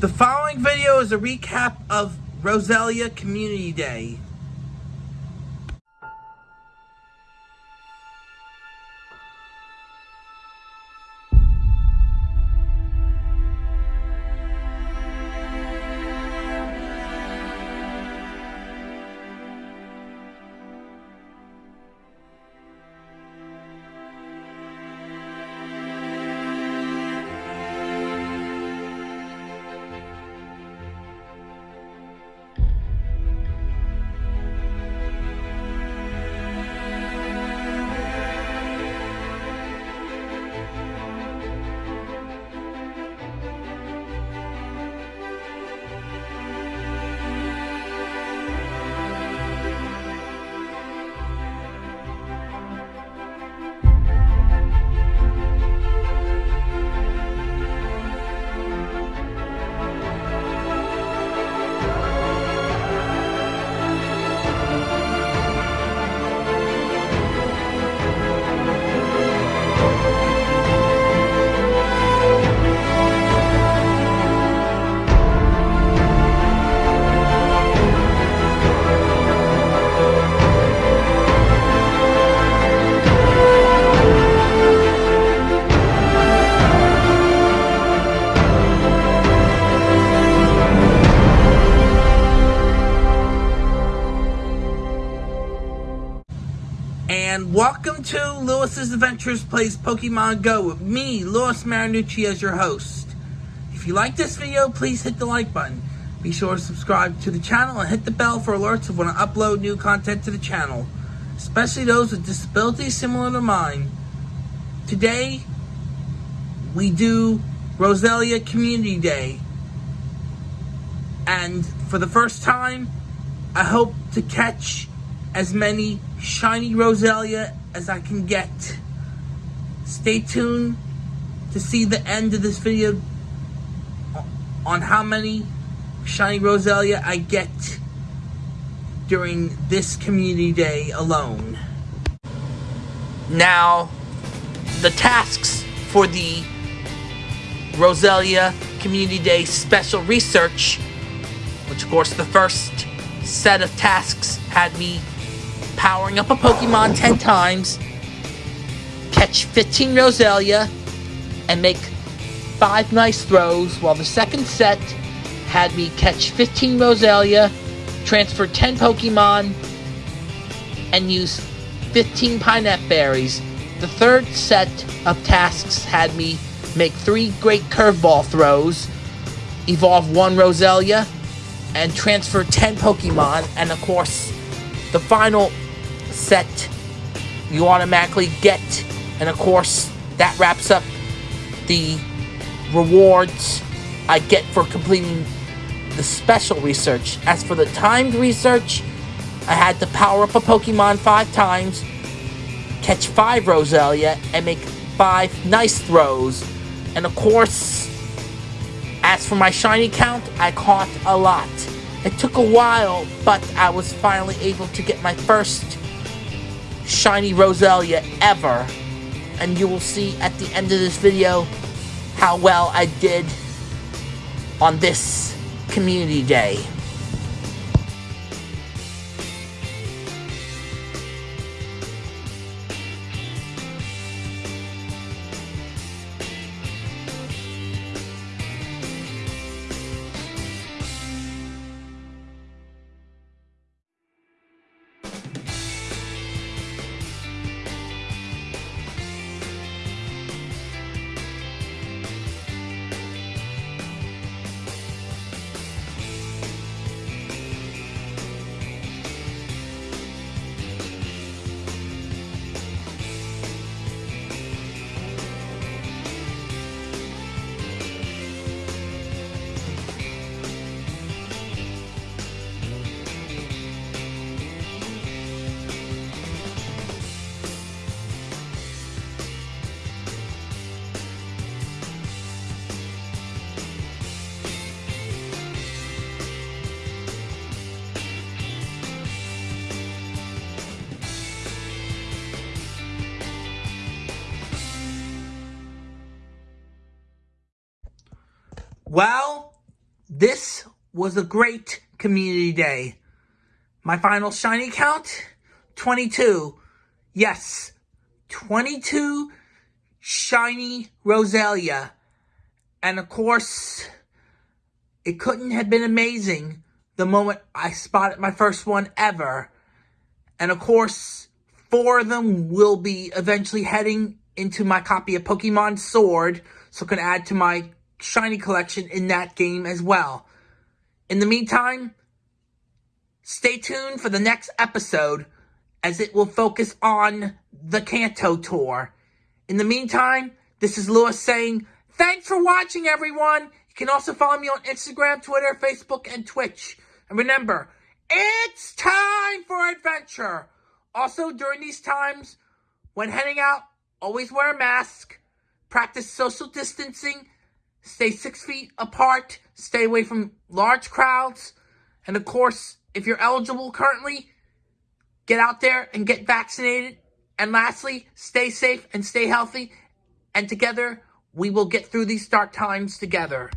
The following video is a recap of Roselia Community Day. And welcome to Lewis's Adventures Plays Pokemon Go with me, Lewis Marinucci, as your host. If you like this video, please hit the like button. Be sure to subscribe to the channel and hit the bell for alerts of when I upload new content to the channel, especially those with disabilities similar to mine. Today, we do Roselia Community Day. And for the first time, I hope to catch as many shiny Roselia as I can get. Stay tuned to see the end of this video on how many shiny Roselia I get during this community day alone. Now, the tasks for the Roselia Community Day Special Research, which of course the first set of tasks had me powering up a Pokemon 10 times, catch 15 Roselia, and make 5 nice throws, while the second set had me catch 15 Roselia, transfer 10 Pokemon, and use 15 Pinap Berries. The third set of tasks had me make 3 Great Curveball throws, evolve 1 Roselia, and transfer 10 Pokemon, and of course, the final set you automatically get. And of course, that wraps up the rewards I get for completing the special research. As for the timed research, I had to power up a Pokemon five times, catch five Roselia, and make five nice throws. And of course, as for my shiny count, I caught a lot. It took a while, but I was finally able to get my first shiny Roselia ever. And you will see at the end of this video how well I did on this community day. Well, This was a great community day. My final shiny count, 22. Yes, 22 shiny Roselia. And of course, it couldn't have been amazing the moment I spotted my first one ever. And of course, four of them will be eventually heading into my copy of Pokemon Sword, so can add to my shiny collection in that game as well. In the meantime, stay tuned for the next episode as it will focus on the Kanto tour. In the meantime, this is Lewis saying, thanks for watching everyone. You can also follow me on Instagram, Twitter, Facebook, and Twitch. And remember, it's time for adventure. Also, during these times, when heading out, always wear a mask, practice social distancing, stay six feet apart, stay away from large crowds, and of course, if you're eligible currently, get out there and get vaccinated. And lastly, stay safe and stay healthy. And together, we will get through these dark times together.